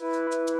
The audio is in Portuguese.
Música